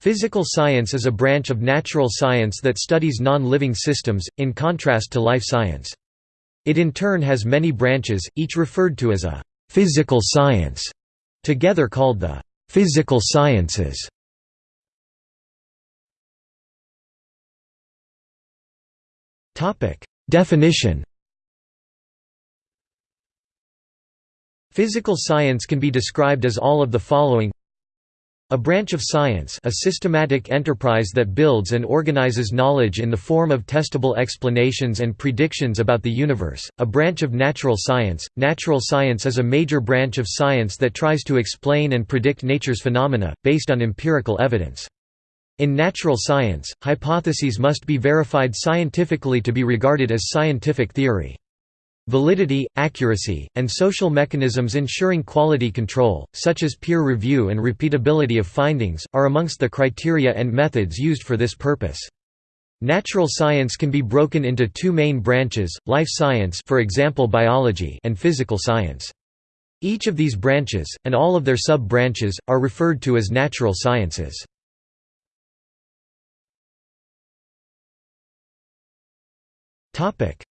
Physical science is a branch of natural science that studies non-living systems, in contrast to life science. It in turn has many branches, each referred to as a «physical science», together called the «physical sciences». Definition Physical science can be described as all of the following a branch of science a systematic enterprise that builds and organizes knowledge in the form of testable explanations and predictions about the universe, a branch of natural science. Natural science is a major branch of science that tries to explain and predict nature's phenomena, based on empirical evidence. In natural science, hypotheses must be verified scientifically to be regarded as scientific theory. Validity, accuracy, and social mechanisms ensuring quality control, such as peer review and repeatability of findings, are amongst the criteria and methods used for this purpose. Natural science can be broken into two main branches, life science for example biology and physical science. Each of these branches, and all of their sub-branches, are referred to as natural sciences.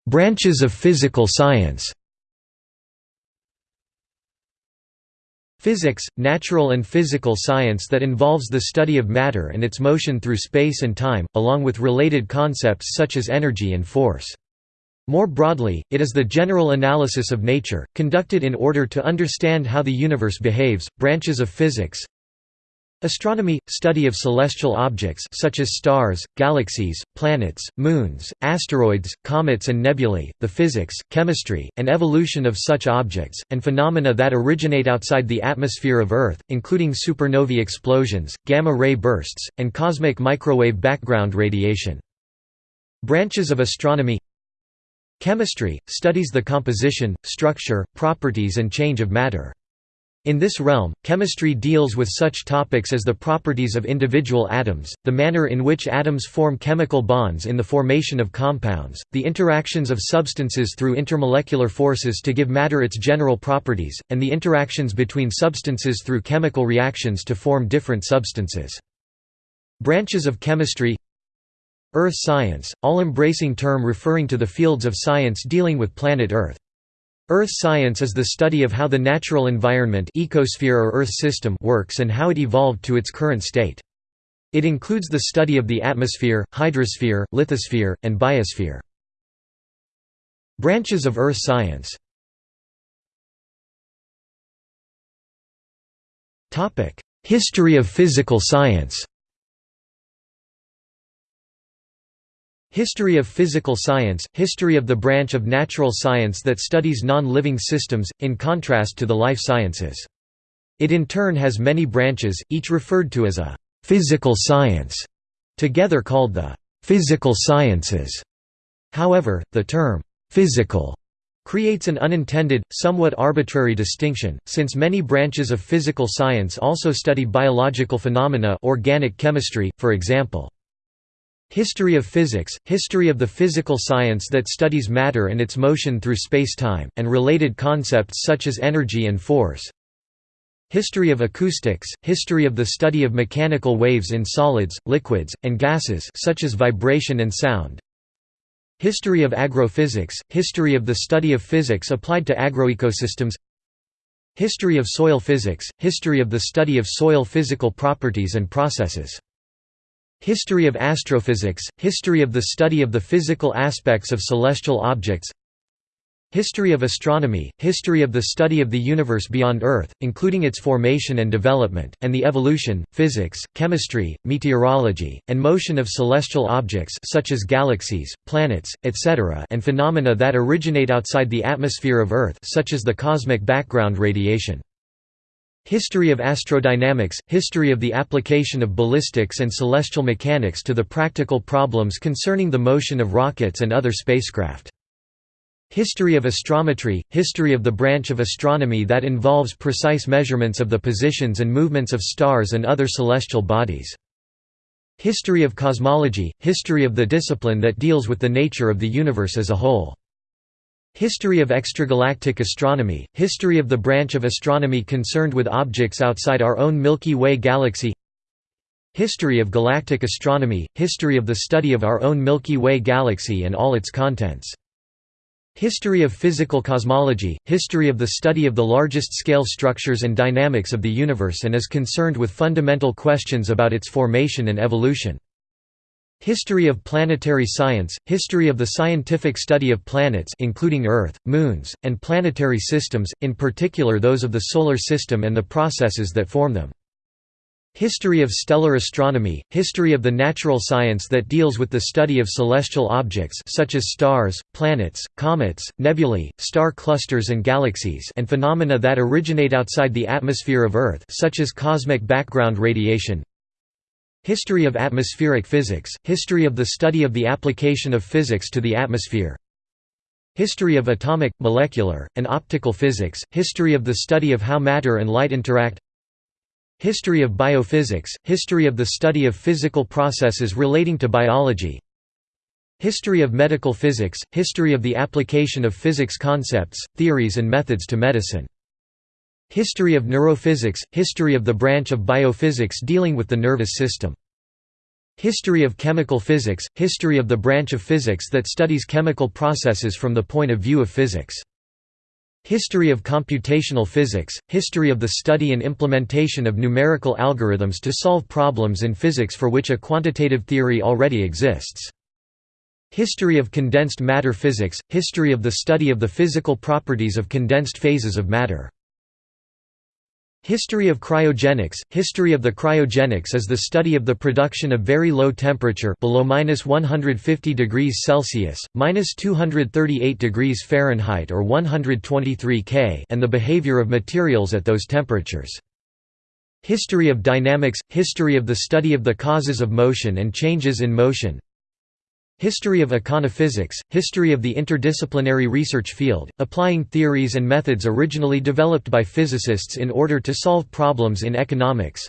Branches of physical science Physics, natural and physical science that involves the study of matter and its motion through space and time, along with related concepts such as energy and force. More broadly, it is the general analysis of nature, conducted in order to understand how the universe behaves. Branches of physics Astronomy – study of celestial objects such as stars, galaxies, planets, moons, asteroids, comets and nebulae, the physics, chemistry, and evolution of such objects, and phenomena that originate outside the atmosphere of Earth, including supernovae explosions, gamma-ray bursts, and cosmic microwave background radiation. Branches of astronomy Chemistry – studies the composition, structure, properties and change of matter. In this realm, chemistry deals with such topics as the properties of individual atoms, the manner in which atoms form chemical bonds in the formation of compounds, the interactions of substances through intermolecular forces to give matter its general properties, and the interactions between substances through chemical reactions to form different substances. Branches of chemistry Earth science, all-embracing term referring to the fields of science dealing with planet Earth. Earth science is the study of how the natural environment ecosphere or Earth system works and how it evolved to its current state. It includes the study of the atmosphere, hydrosphere, lithosphere, and biosphere. Branches of Earth science History of physical science History of physical science – History of the branch of natural science that studies non-living systems, in contrast to the life sciences. It in turn has many branches, each referred to as a «physical science», together called the «physical sciences». However, the term «physical» creates an unintended, somewhat arbitrary distinction, since many branches of physical science also study biological phenomena organic chemistry, for example. History of physics – History of the physical science that studies matter and its motion through space-time, and related concepts such as energy and force. History of acoustics – History of the study of mechanical waves in solids, liquids, and gases such as vibration and sound. History of agrophysics – History of the study of physics applied to agroecosystems. History of soil physics – History of the study of soil physical properties and processes History of astrophysics – History of the study of the physical aspects of celestial objects History of astronomy – History of the study of the universe beyond Earth, including its formation and development, and the evolution, physics, chemistry, meteorology, and motion of celestial objects such as galaxies, planets, etc. and phenomena that originate outside the atmosphere of Earth such as the cosmic background radiation. History of astrodynamics – History of the application of ballistics and celestial mechanics to the practical problems concerning the motion of rockets and other spacecraft. History of astrometry – History of the branch of astronomy that involves precise measurements of the positions and movements of stars and other celestial bodies. History of cosmology – History of the discipline that deals with the nature of the universe as a whole. History of extragalactic astronomy – History of the branch of astronomy concerned with objects outside our own Milky Way galaxy History of galactic astronomy, history of the study of our own Milky Way galaxy and all its contents. History of physical cosmology, history of the study of the largest-scale structures and dynamics of the universe and is concerned with fundamental questions about its formation and evolution. History of planetary science, history of the scientific study of planets including Earth, moons, and planetary systems, in particular those of the Solar System and the processes that form them. History of stellar astronomy, history of the natural science that deals with the study of celestial objects such as stars, planets, comets, nebulae, star clusters and galaxies and phenomena that originate outside the atmosphere of Earth such as cosmic background radiation. History of atmospheric physics, history of the study of the application of physics to the atmosphere. History of atomic, molecular, and optical physics, history of the study of how matter and light interact History of biophysics, history of the study of physical processes relating to biology History of medical physics, history of the application of physics concepts, theories and methods to medicine. History of neurophysics, history of the branch of biophysics dealing with the nervous system. History of chemical physics, history of the branch of physics that studies chemical processes from the point of view of physics. History of computational physics, history of the study and implementation of numerical algorithms to solve problems in physics for which a quantitative theory already exists. History of condensed matter physics, history of the study of the physical properties of condensed phases of matter. History of cryogenics. History of the cryogenics is the study of the production of very low temperature below minus 150 degrees Celsius, minus 238 degrees Fahrenheit or 123 K and the behavior of materials at those temperatures. History of dynamics. History of the study of the causes of motion and changes in motion History of econophysics, history of the interdisciplinary research field, applying theories and methods originally developed by physicists in order to solve problems in economics.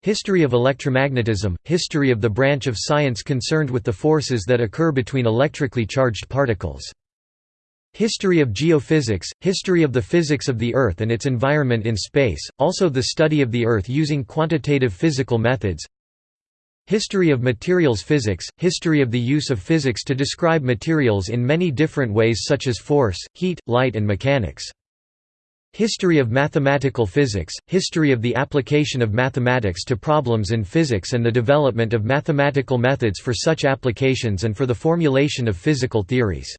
History of electromagnetism, history of the branch of science concerned with the forces that occur between electrically charged particles. History of geophysics, history of the physics of the Earth and its environment in space, also the study of the Earth using quantitative physical methods History of materials physics, history of the use of physics to describe materials in many different ways such as force, heat, light and mechanics. History of mathematical physics, history of the application of mathematics to problems in physics and the development of mathematical methods for such applications and for the formulation of physical theories.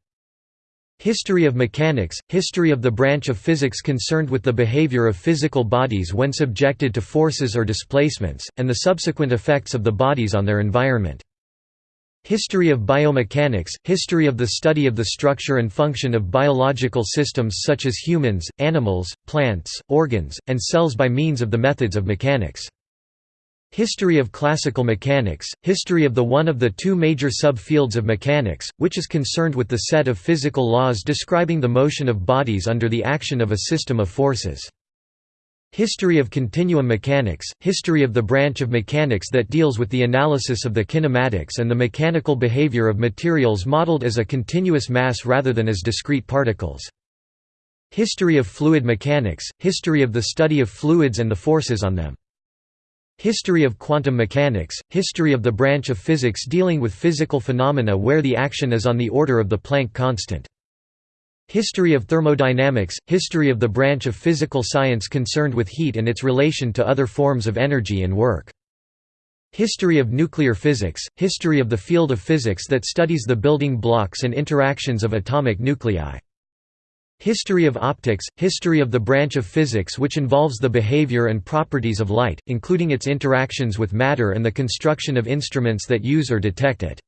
History of mechanics – History of the branch of physics concerned with the behavior of physical bodies when subjected to forces or displacements, and the subsequent effects of the bodies on their environment. History of biomechanics – History of the study of the structure and function of biological systems such as humans, animals, plants, organs, and cells by means of the methods of mechanics. History of classical mechanics, history of the one of the two major subfields of mechanics, which is concerned with the set of physical laws describing the motion of bodies under the action of a system of forces. History of continuum mechanics, history of the branch of mechanics that deals with the analysis of the kinematics and the mechanical behavior of materials modeled as a continuous mass rather than as discrete particles. History of fluid mechanics, history of the study of fluids and the forces on them. History of quantum mechanics, history of the branch of physics dealing with physical phenomena where the action is on the order of the Planck constant. History of thermodynamics, history of the branch of physical science concerned with heat and its relation to other forms of energy and work. History of nuclear physics, history of the field of physics that studies the building blocks and interactions of atomic nuclei. History of optics – History of the branch of physics which involves the behavior and properties of light, including its interactions with matter and the construction of instruments that use or detect it.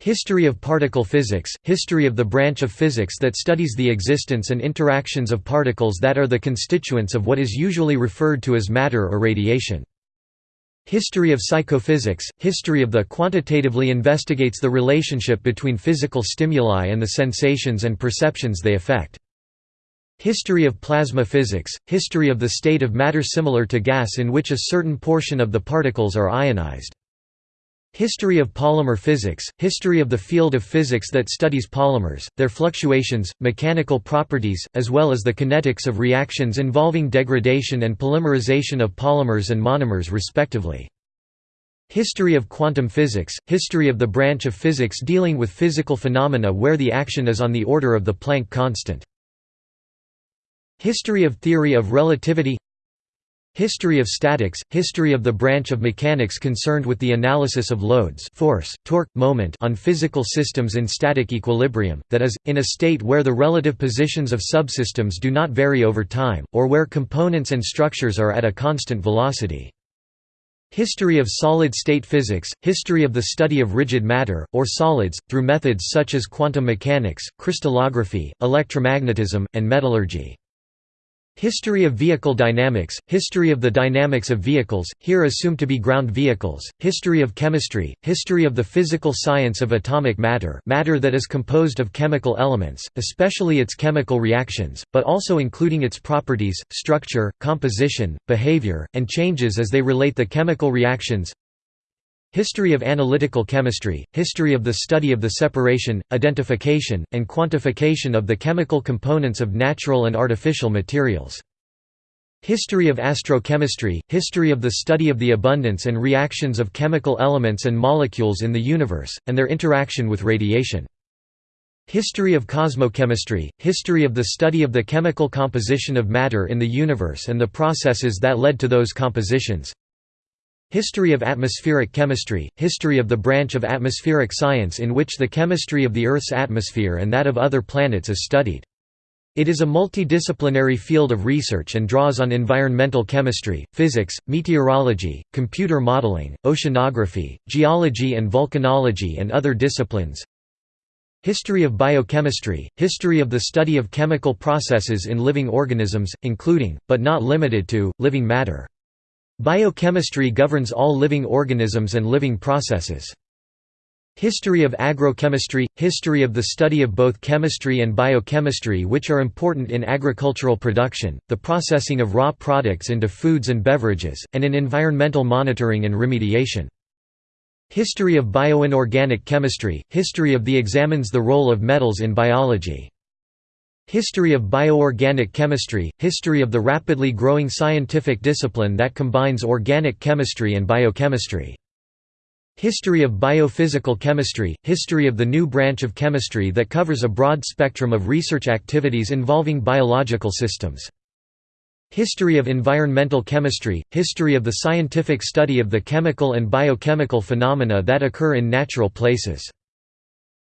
History of particle physics – History of the branch of physics that studies the existence and interactions of particles that are the constituents of what is usually referred to as matter or radiation. History of psychophysics – History of the quantitatively investigates the relationship between physical stimuli and the sensations and perceptions they affect. History of plasma physics – History of the state of matter similar to gas in which a certain portion of the particles are ionized. History of polymer physics – History of the field of physics that studies polymers, their fluctuations, mechanical properties, as well as the kinetics of reactions involving degradation and polymerization of polymers and monomers respectively. History of quantum physics – History of the branch of physics dealing with physical phenomena where the action is on the order of the Planck constant. History of theory of relativity History of statics – History of the branch of mechanics concerned with the analysis of loads force, torque, moment on physical systems in static equilibrium, that is, in a state where the relative positions of subsystems do not vary over time, or where components and structures are at a constant velocity. History of solid-state physics – History of the study of rigid matter, or solids, through methods such as quantum mechanics, crystallography, electromagnetism, and metallurgy. History of vehicle dynamics, history of the dynamics of vehicles, here assumed to be ground vehicles, history of chemistry, history of the physical science of atomic matter matter that is composed of chemical elements, especially its chemical reactions, but also including its properties, structure, composition, behavior, and changes as they relate the chemical reactions History of analytical chemistry, history of the study of the separation, identification, and quantification of the chemical components of natural and artificial materials. History of astrochemistry, history of the study of the abundance and reactions of chemical elements and molecules in the universe, and their interaction with radiation. History of cosmochemistry, history of the study of the chemical composition of matter in the universe and the processes that led to those compositions. History of atmospheric chemistry, history of the branch of atmospheric science in which the chemistry of the Earth's atmosphere and that of other planets is studied. It is a multidisciplinary field of research and draws on environmental chemistry, physics, meteorology, computer modeling, oceanography, geology and volcanology and other disciplines. History of biochemistry, history of the study of chemical processes in living organisms, including, but not limited to, living matter. Biochemistry governs all living organisms and living processes. History of agrochemistry – History of the study of both chemistry and biochemistry which are important in agricultural production, the processing of raw products into foods and beverages, and in environmental monitoring and remediation. History of bioinorganic chemistry – History of the examines the role of metals in biology. History of bioorganic chemistry – History of the rapidly growing scientific discipline that combines organic chemistry and biochemistry. History of biophysical chemistry – History of the new branch of chemistry that covers a broad spectrum of research activities involving biological systems. History of environmental chemistry – History of the scientific study of the chemical and biochemical phenomena that occur in natural places.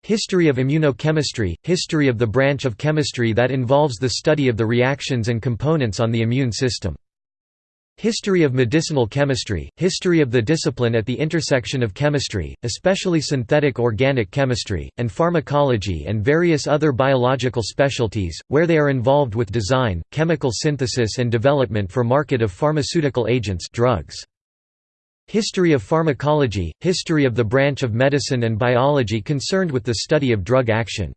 History of immunochemistry – History of the branch of chemistry that involves the study of the reactions and components on the immune system. History of medicinal chemistry – History of the discipline at the intersection of chemistry, especially synthetic organic chemistry, and pharmacology and various other biological specialties, where they are involved with design, chemical synthesis and development for market of pharmaceutical agents drugs. History of pharmacology – History of the branch of medicine and biology concerned with the study of drug action.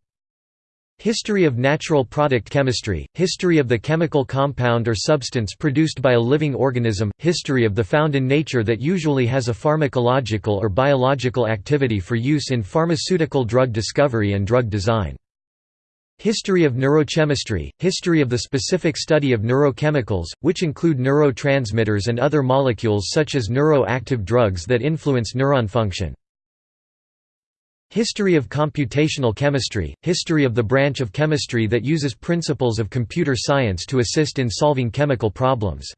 History of natural product chemistry – History of the chemical compound or substance produced by a living organism History of the found in nature that usually has a pharmacological or biological activity for use in pharmaceutical drug discovery and drug design. History of neurochemistry – History of the specific study of neurochemicals, which include neurotransmitters and other molecules such as neuroactive drugs that influence neuron function. History of computational chemistry – History of the branch of chemistry that uses principles of computer science to assist in solving chemical problems.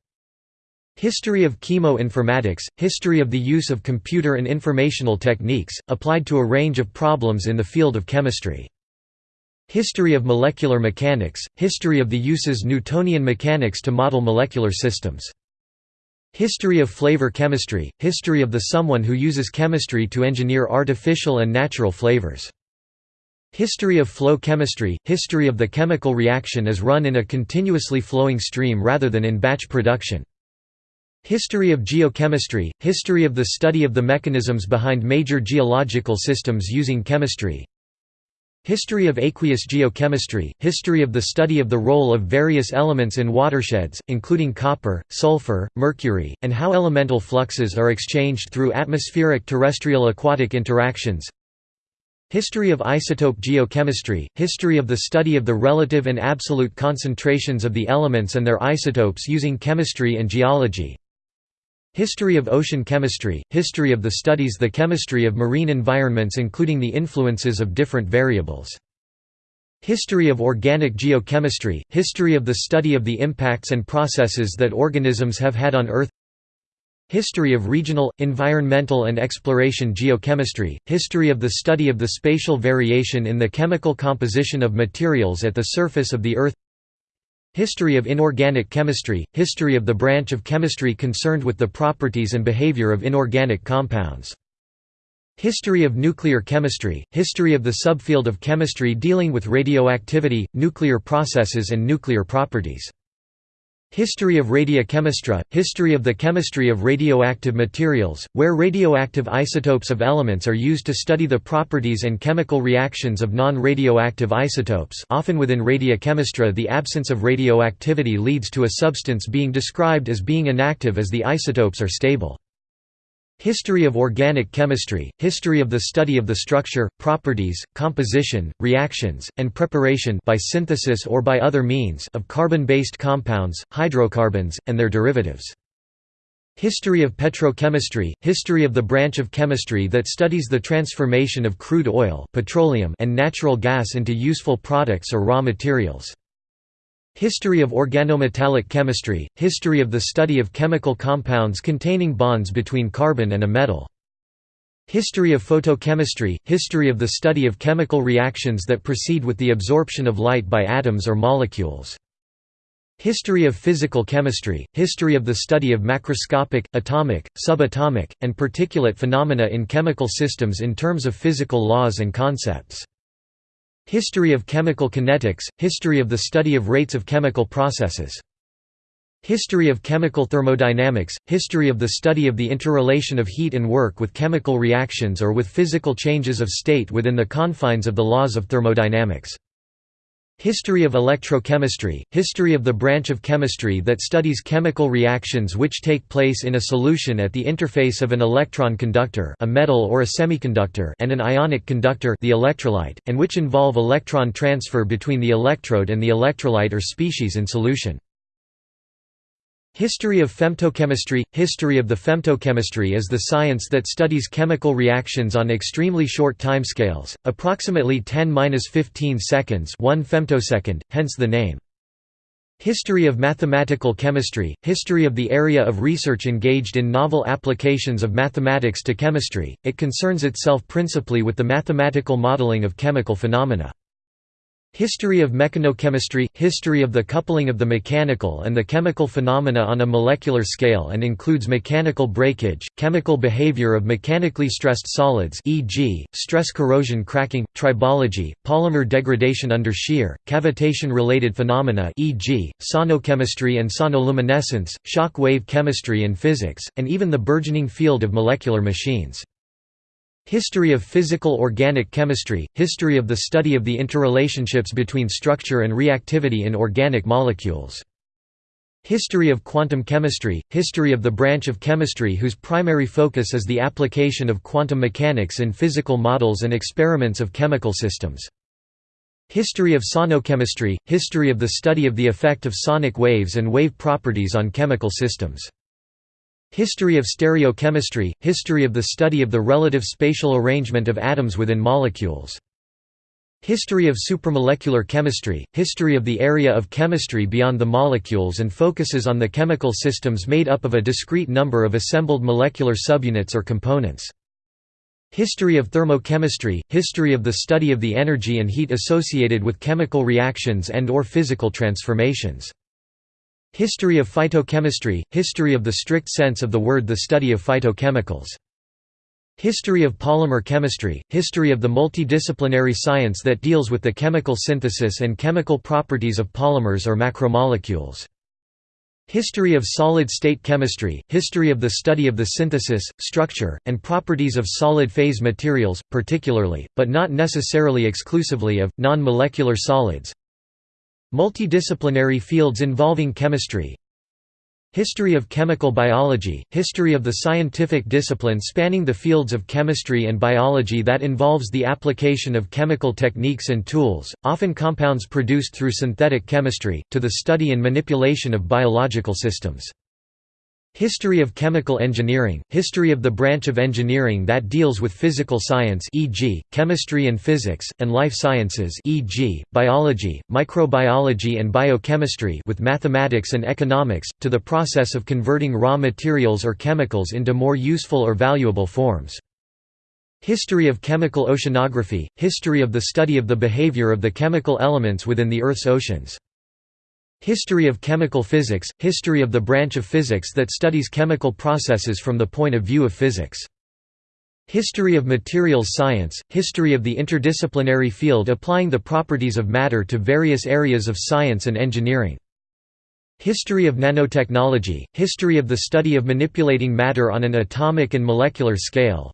History of chemoinformatics – History of the use of computer and informational techniques, applied to a range of problems in the field of chemistry. History of molecular mechanics – History of the uses Newtonian mechanics to model molecular systems. History of flavor chemistry – History of the someone who uses chemistry to engineer artificial and natural flavors. History of flow chemistry – History of the chemical reaction as run in a continuously flowing stream rather than in batch production. History of geochemistry – History of the study of the mechanisms behind major geological systems using chemistry. History of aqueous geochemistry – History of the study of the role of various elements in watersheds, including copper, sulfur, mercury, and how elemental fluxes are exchanged through atmospheric terrestrial aquatic interactions. History of isotope geochemistry – History of the study of the relative and absolute concentrations of the elements and their isotopes using chemistry and geology History of ocean chemistry – History of the studies the chemistry of marine environments including the influences of different variables. History of organic geochemistry – History of the study of the impacts and processes that organisms have had on Earth History of regional, environmental and exploration geochemistry – History of the study of the spatial variation in the chemical composition of materials at the surface of the Earth History of inorganic chemistry – History of the branch of chemistry concerned with the properties and behavior of inorganic compounds. History of nuclear chemistry – History of the subfield of chemistry dealing with radioactivity, nuclear processes and nuclear properties. History of radiochemistry – History of the chemistry of radioactive materials, where radioactive isotopes of elements are used to study the properties and chemical reactions of non-radioactive isotopes often within radiochemistry the absence of radioactivity leads to a substance being described as being inactive as the isotopes are stable. History of organic chemistry – History of the study of the structure, properties, composition, reactions, and preparation by synthesis or by other means of carbon-based compounds, hydrocarbons, and their derivatives. History of petrochemistry – History of the branch of chemistry that studies the transformation of crude oil petroleum and natural gas into useful products or raw materials. History of organometallic chemistry – History of the study of chemical compounds containing bonds between carbon and a metal. History of photochemistry – History of the study of chemical reactions that proceed with the absorption of light by atoms or molecules. History of physical chemistry – History of the study of macroscopic, atomic, subatomic, and particulate phenomena in chemical systems in terms of physical laws and concepts. History of chemical kinetics – History of the study of rates of chemical processes. History of chemical thermodynamics – History of the study of the interrelation of heat and work with chemical reactions or with physical changes of state within the confines of the laws of thermodynamics. History of electrochemistry – History of the branch of chemistry that studies chemical reactions which take place in a solution at the interface of an electron conductor a metal or a semiconductor and an ionic conductor the electrolyte, and which involve electron transfer between the electrode and the electrolyte or species in solution. History of femtochemistry – History of the femtochemistry is the science that studies chemical reactions on extremely short timescales, approximately 10–15 seconds 1 femtosecond, hence the name. History of mathematical chemistry – History of the area of research engaged in novel applications of mathematics to chemistry, it concerns itself principally with the mathematical modeling of chemical phenomena. History of mechanochemistry – History of the coupling of the mechanical and the chemical phenomena on a molecular scale and includes mechanical breakage, chemical behavior of mechanically stressed solids e.g., stress corrosion cracking, tribology, polymer degradation under shear, cavitation-related phenomena e.g., sonochemistry and sonoluminescence, shock wave chemistry and physics, and even the burgeoning field of molecular machines. History of physical organic chemistry – History of the study of the interrelationships between structure and reactivity in organic molecules. History of quantum chemistry – History of the branch of chemistry whose primary focus is the application of quantum mechanics in physical models and experiments of chemical systems. History of sonochemistry – History of the study of the effect of sonic waves and wave properties on chemical systems. History of stereochemistry – History of the study of the relative spatial arrangement of atoms within molecules. History of supramolecular chemistry – History of the area of chemistry beyond the molecules and focuses on the chemical systems made up of a discrete number of assembled molecular subunits or components. History of thermochemistry – History of the study of the energy and heat associated with chemical reactions and or physical transformations. History of phytochemistry – History of the strict sense of the word the study of phytochemicals. History of polymer chemistry – History of the multidisciplinary science that deals with the chemical synthesis and chemical properties of polymers or macromolecules. History of solid-state chemistry – History of the study of the synthesis, structure, and properties of solid-phase materials, particularly, but not necessarily exclusively of, non-molecular solids, Multidisciplinary fields involving chemistry History of chemical biology – History of the scientific discipline spanning the fields of chemistry and biology that involves the application of chemical techniques and tools, often compounds produced through synthetic chemistry, to the study and manipulation of biological systems. History of chemical engineering – History of the branch of engineering that deals with physical science e.g., chemistry and physics, and life sciences e.g., biology, microbiology and biochemistry with mathematics and economics, to the process of converting raw materials or chemicals into more useful or valuable forms. History of chemical oceanography – History of the study of the behavior of the chemical elements within the Earth's oceans. History of chemical physics – History of the branch of physics that studies chemical processes from the point of view of physics. History of materials science – History of the interdisciplinary field applying the properties of matter to various areas of science and engineering. History of nanotechnology – History of the study of manipulating matter on an atomic and molecular scale.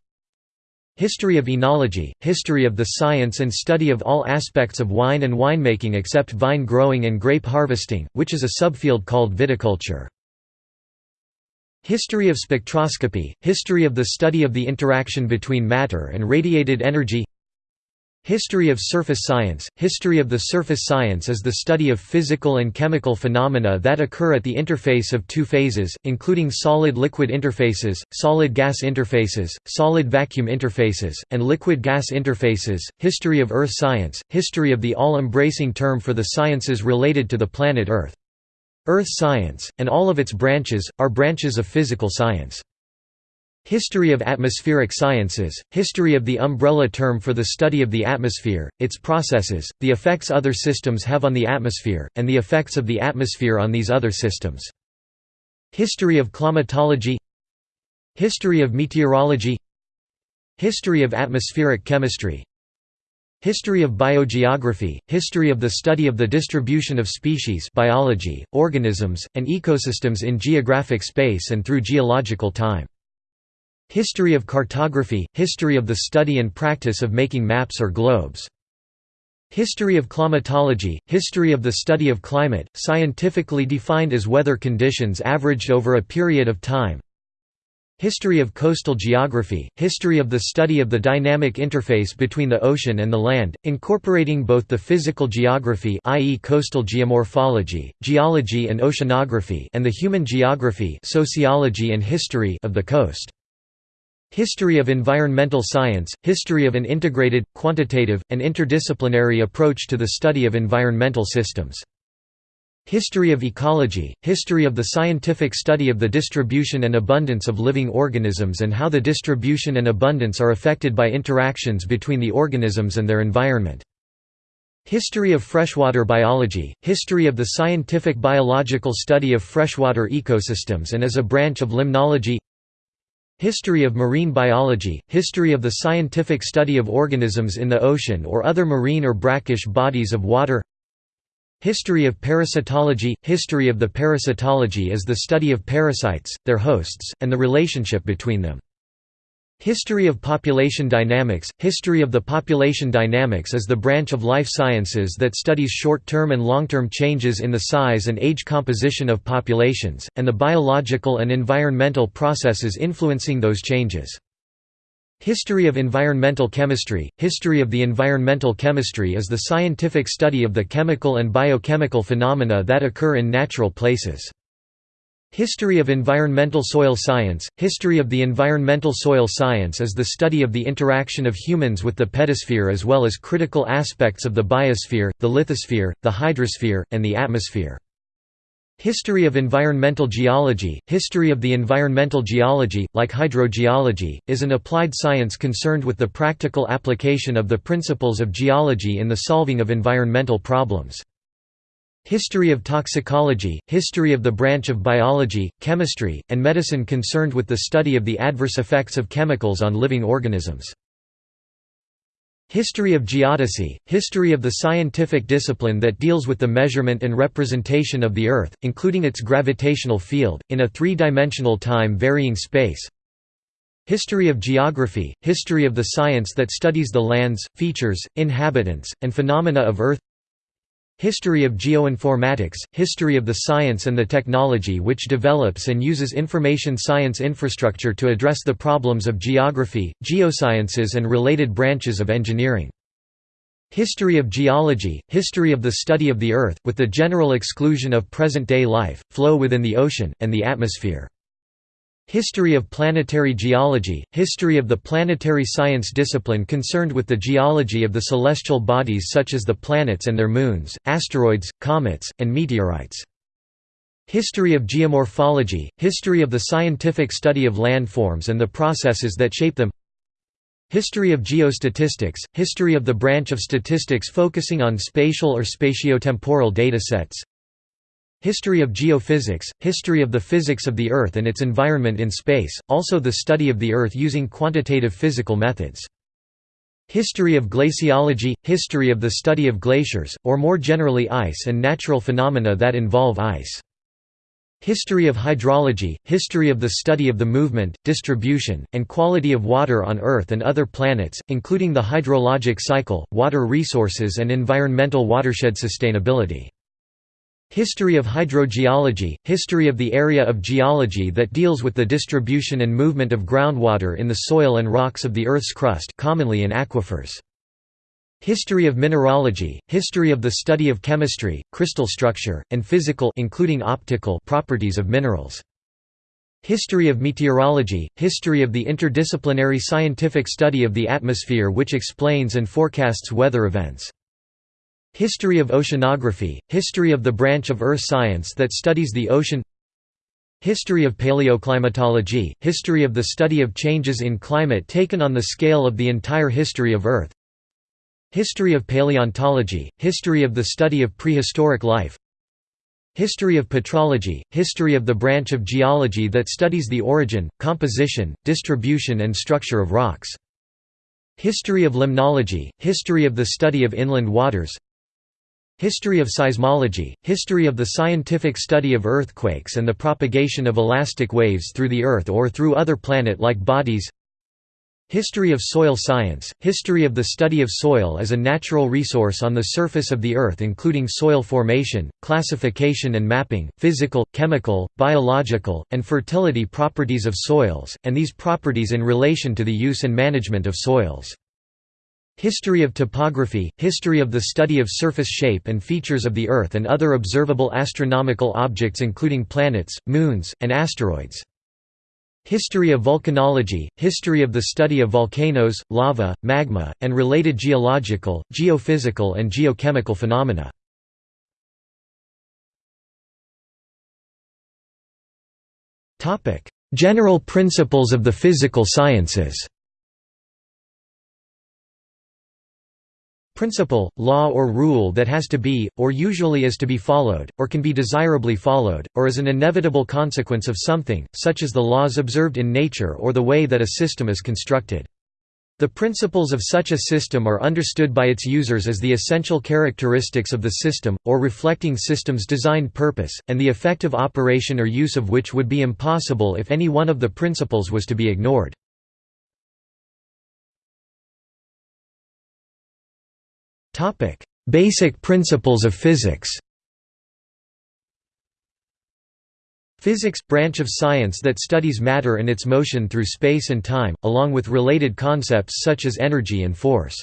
History of enology – History of the science and study of all aspects of wine and winemaking except vine growing and grape harvesting, which is a subfield called viticulture. History of spectroscopy – History of the study of the interaction between matter and radiated energy History of surface science – History of the surface science is the study of physical and chemical phenomena that occur at the interface of two phases, including solid-liquid interfaces, solid-gas interfaces, solid-vacuum interfaces, and liquid-gas interfaces. History of earth science – History of the all-embracing term for the sciences related to the planet Earth. Earth science, and all of its branches, are branches of physical science. History of atmospheric sciences, history of the umbrella term for the study of the atmosphere, its processes, the effects other systems have on the atmosphere, and the effects of the atmosphere on these other systems. History of climatology History of meteorology History of atmospheric chemistry History of biogeography, history of the study of the distribution of species biology, organisms, and ecosystems in geographic space and through geological time. History of cartography – History of the study and practice of making maps or globes. History of climatology – History of the study of climate, scientifically defined as weather conditions averaged over a period of time. History of coastal geography – History of the study of the dynamic interface between the ocean and the land, incorporating both the physical geography i.e. coastal geomorphology, geology and oceanography and the human geography sociology and history of the coast. History of environmental science – History of an integrated, quantitative, and interdisciplinary approach to the study of environmental systems. History of ecology – History of the scientific study of the distribution and abundance of living organisms and how the distribution and abundance are affected by interactions between the organisms and their environment. History of freshwater biology – History of the scientific biological study of freshwater ecosystems and as a branch of limnology History of marine biology – History of the scientific study of organisms in the ocean or other marine or brackish bodies of water History of parasitology – History of the parasitology is the study of parasites, their hosts, and the relationship between them. History of population dynamics – History of the population dynamics is the branch of life sciences that studies short-term and long-term changes in the size and age composition of populations, and the biological and environmental processes influencing those changes. History of environmental chemistry – History of the environmental chemistry is the scientific study of the chemical and biochemical phenomena that occur in natural places. History of environmental soil science – History of the environmental soil science is the study of the interaction of humans with the pedosphere as well as critical aspects of the biosphere, the lithosphere, the hydrosphere, and the atmosphere. History of environmental geology – History of the environmental geology, like hydrogeology, is an applied science concerned with the practical application of the principles of geology in the solving of environmental problems. History of toxicology – History of the branch of biology, chemistry, and medicine concerned with the study of the adverse effects of chemicals on living organisms. History of geodesy – History of the scientific discipline that deals with the measurement and representation of the Earth, including its gravitational field, in a three-dimensional time-varying space. History of geography – History of the science that studies the lands, features, inhabitants, and phenomena of Earth History of geoinformatics – History of the science and the technology which develops and uses information science infrastructure to address the problems of geography, geosciences and related branches of engineering. History of geology – History of the study of the Earth, with the general exclusion of present-day life, flow within the ocean, and the atmosphere. History of planetary geology – History of the planetary science discipline concerned with the geology of the celestial bodies such as the planets and their moons, asteroids, comets, and meteorites. History of geomorphology – History of the scientific study of landforms and the processes that shape them History of geostatistics – History of the branch of statistics focusing on spatial or spatiotemporal datasets History of geophysics – History of the physics of the Earth and its environment in space, also the study of the Earth using quantitative physical methods. History of glaciology – History of the study of glaciers, or more generally ice and natural phenomena that involve ice. History of hydrology – History of the study of the movement, distribution, and quality of water on Earth and other planets, including the hydrologic cycle, water resources and environmental watershed sustainability. History of hydrogeology – History of the area of geology that deals with the distribution and movement of groundwater in the soil and rocks of the Earth's crust commonly in aquifers. History of mineralogy – History of the study of chemistry, crystal structure, and physical including optical properties of minerals. History of meteorology – History of the interdisciplinary scientific study of the atmosphere which explains and forecasts weather events. History of oceanography, history of the branch of earth science that studies the ocean History of paleoclimatology, history of the study of changes in climate taken on the scale of the entire history of Earth History of paleontology, history of the study of prehistoric life History of petrology, history of the branch of geology that studies the origin, composition, distribution and structure of rocks History of limnology, history of the study of inland waters History of seismology, history of the scientific study of earthquakes and the propagation of elastic waves through the Earth or through other planet-like bodies History of soil science, history of the study of soil as a natural resource on the surface of the Earth including soil formation, classification and mapping, physical, chemical, biological, and fertility properties of soils, and these properties in relation to the use and management of soils. History of topography, history of the study of surface shape and features of the Earth and other observable astronomical objects including planets, moons, and asteroids. History of volcanology, history of the study of volcanoes, lava, magma, and related geological, geophysical and geochemical phenomena. General principles of the physical sciences Principle, law or rule that has to be, or usually is to be followed, or can be desirably followed, or is an inevitable consequence of something, such as the laws observed in nature or the way that a system is constructed. The principles of such a system are understood by its users as the essential characteristics of the system, or reflecting system's designed purpose, and the effective operation or use of which would be impossible if any one of the principles was to be ignored. Basic principles of physics Physics – branch of science that studies matter and its motion through space and time, along with related concepts such as energy and force.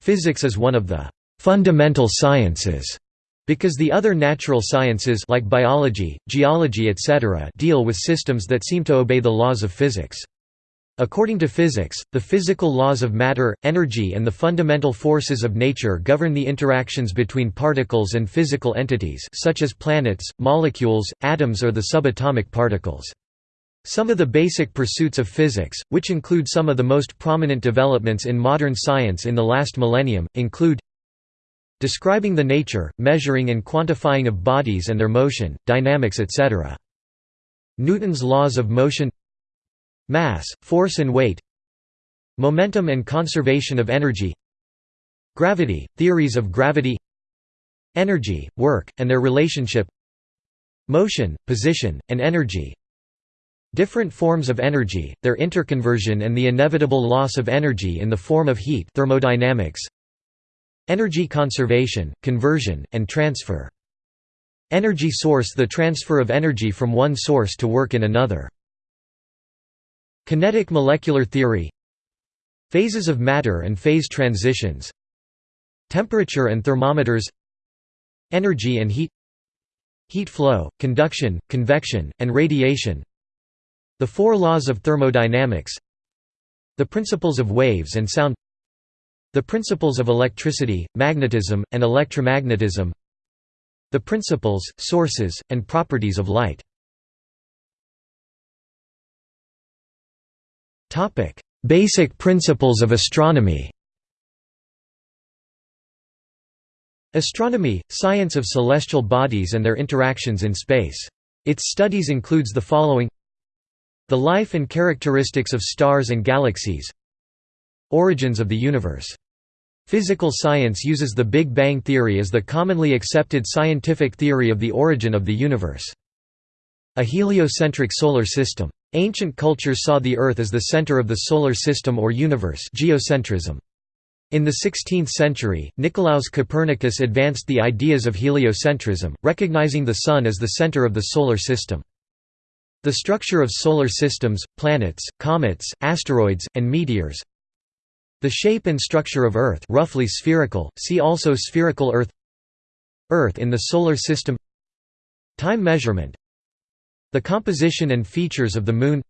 Physics is one of the «fundamental sciences» because the other natural sciences like biology, geology etc. deal with systems that seem to obey the laws of physics. According to physics, the physical laws of matter, energy and the fundamental forces of nature govern the interactions between particles and physical entities such as planets, molecules, atoms or the subatomic particles. Some of the basic pursuits of physics, which include some of the most prominent developments in modern science in the last millennium, include describing the nature, measuring and quantifying of bodies and their motion, dynamics etc. Newton's laws of motion Mass, force and weight Momentum and conservation of energy Gravity, theories of gravity Energy, work, and their relationship Motion, position, and energy. Different forms of energy, their interconversion and the inevitable loss of energy in the form of heat thermodynamics Energy conservation, conversion, and transfer. Energy source the transfer of energy from one source to work in another Kinetic molecular theory. Phases of matter and phase transitions. Temperature and thermometers. Energy and heat. Heat flow, conduction, convection, and radiation. The four laws of thermodynamics. The principles of waves and sound. The principles of electricity, magnetism, and electromagnetism. The principles, sources, and properties of light Basic principles of astronomy Astronomy, science of celestial bodies and their interactions in space. Its studies includes the following The life and characteristics of stars and galaxies Origins of the universe. Physical science uses the Big Bang theory as the commonly accepted scientific theory of the origin of the universe. A heliocentric solar system. Ancient cultures saw the Earth as the center of the solar system or universe geocentrism. In the 16th century, Nicolaus Copernicus advanced the ideas of heliocentrism, recognizing the Sun as the center of the Solar System. The structure of solar systems, planets, comets, asteroids, and meteors The shape and structure of Earth roughly spherical, see also spherical Earth Earth in the Solar System Time measurement The composition and features of the Moon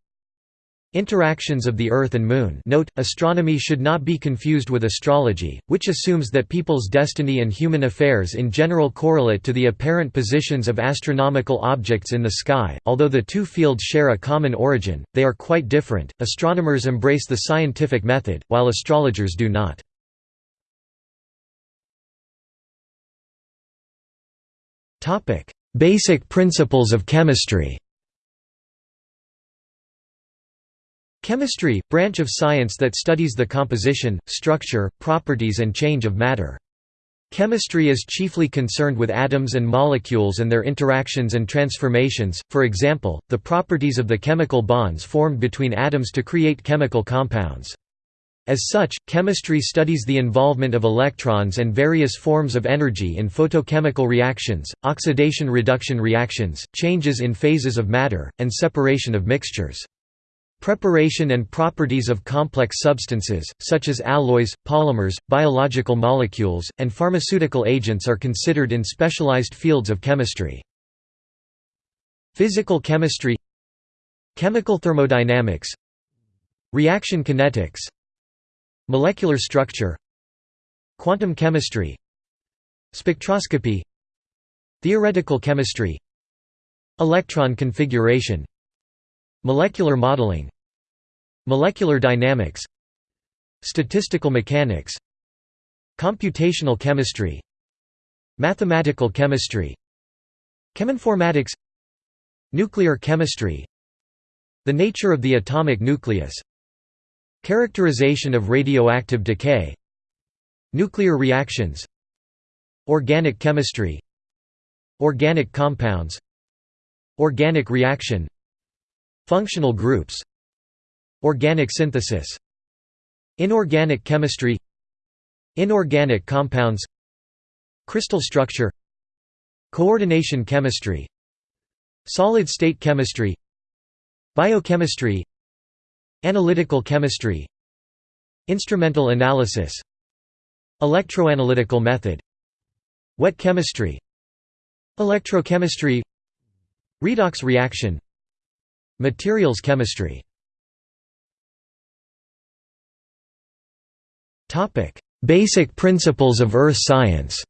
Interactions of the Earth and Moon note, astronomy should not be confused with astrology, which assumes that people's destiny and human affairs in general correlate to the apparent positions of astronomical objects in the sky. Although the two fields share a common origin, they are quite different. Astronomers embrace the scientific method, while astrologers do not. Basic principles of chemistry Chemistry, branch of science that studies the composition, structure, properties and change of matter. Chemistry is chiefly concerned with atoms and molecules and their interactions and transformations, for example, the properties of the chemical bonds formed between atoms to create chemical compounds. As such, chemistry studies the involvement of electrons and various forms of energy in photochemical reactions, oxidation-reduction reactions, changes in phases of matter, and separation of mixtures. Preparation and properties of complex substances, such as alloys, polymers, biological molecules, and pharmaceutical agents are considered in specialized fields of chemistry. Physical chemistry Chemical thermodynamics Reaction kinetics Molecular structure Quantum chemistry Spectroscopy Theoretical chemistry Electron configuration Molecular modeling Molecular dynamics Statistical mechanics Computational chemistry Mathematical chemistry Cheminformatics Nuclear chemistry The nature of the atomic nucleus Characterization of radioactive decay Nuclear reactions Organic chemistry Organic compounds Organic reaction Functional groups Organic synthesis Inorganic chemistry Inorganic compounds Crystal structure Coordination chemistry Solid-state chemistry Biochemistry Analytical chemistry Instrumental analysis Electroanalytical method Wet chemistry Electrochemistry Redox reaction Materials chemistry. Basic principles of earth science.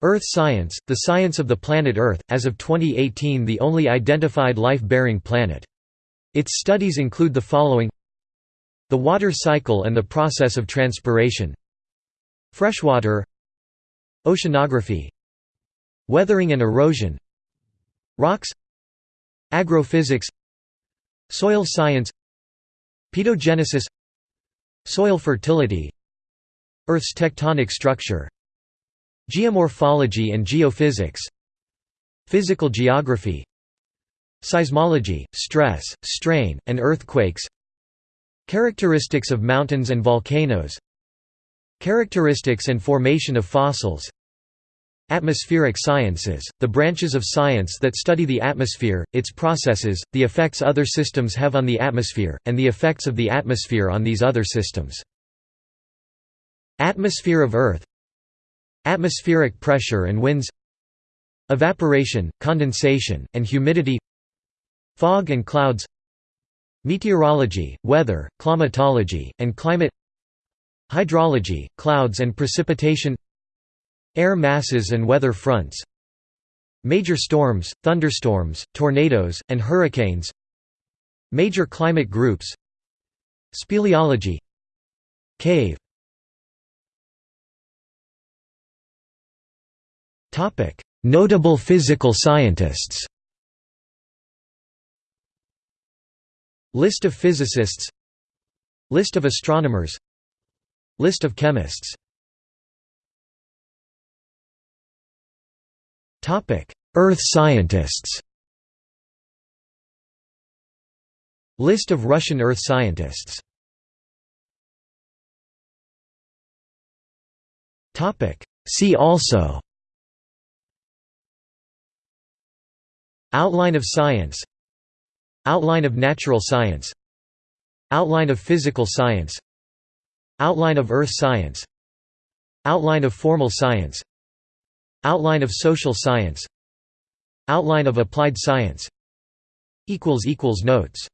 Earth science, the science of the planet Earth, as of 2018 the only identified life-bearing planet. Its studies include the following. The water cycle and the process of transpiration. Freshwater. Oceanography. Weathering and erosion Rocks Agrophysics Soil science Pedogenesis Soil fertility Earth's tectonic structure Geomorphology and geophysics Physical geography Seismology, stress, strain, and earthquakes Characteristics of mountains and volcanoes Characteristics and formation of fossils Atmospheric sciences, the branches of science that study the atmosphere, its processes, the effects other systems have on the atmosphere, and the effects of the atmosphere on these other systems. Atmosphere of Earth Atmospheric pressure and winds Evaporation, condensation, and humidity Fog and clouds Meteorology, weather, climatology, and climate Hydrology, clouds and precipitation Air masses and weather fronts Major storms, thunderstorms, tornadoes, and hurricanes Major climate groups Speleology Cave. Notable physical scientists. List of physicists. List of astronomers. List of chemists Earth scientists. List of Russian Earth scientists. See also. Outline of science. Outline of natural science. Outline of physical science. Outline of earth science. Outline of formal science Outline of social science. Outline of applied science. Notes